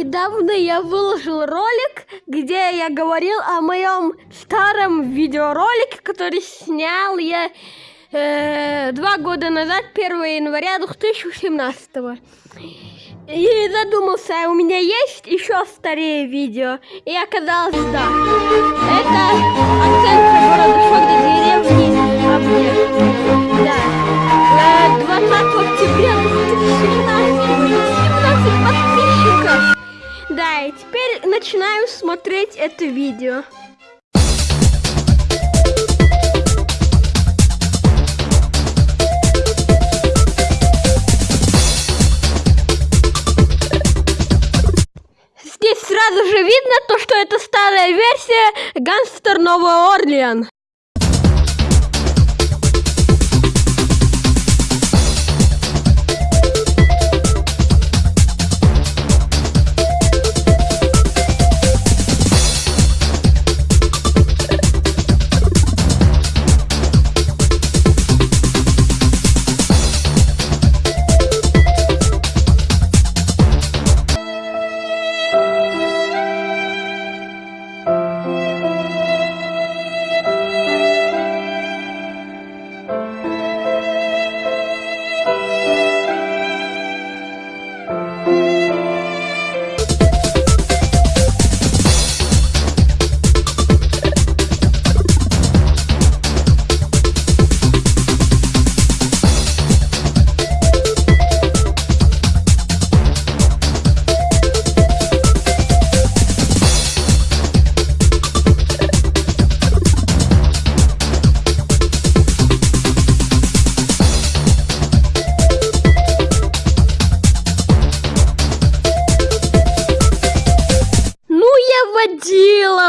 Недавно я выложил ролик, где я говорил о моем старом видеоролике, который снял я э, два года назад, 1 января 2017. И задумался, у меня есть еще старее видео, и оказалось, да. Это оценка города Шогда начинаю смотреть это видео. Здесь сразу же видно то, что это старая версия Гангстер Новый Орлеан.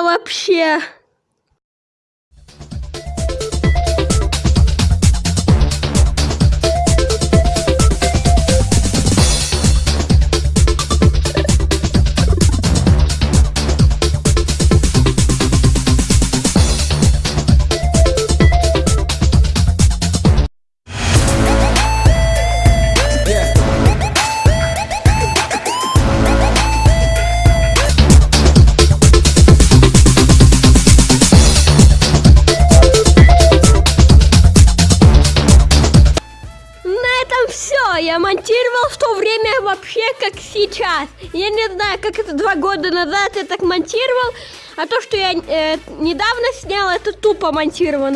Вообще. Я монтировал в то время вообще как сейчас. Я не знаю, как это два года назад я так монтировал, а то, что я э, недавно снял, это тупо монтировано.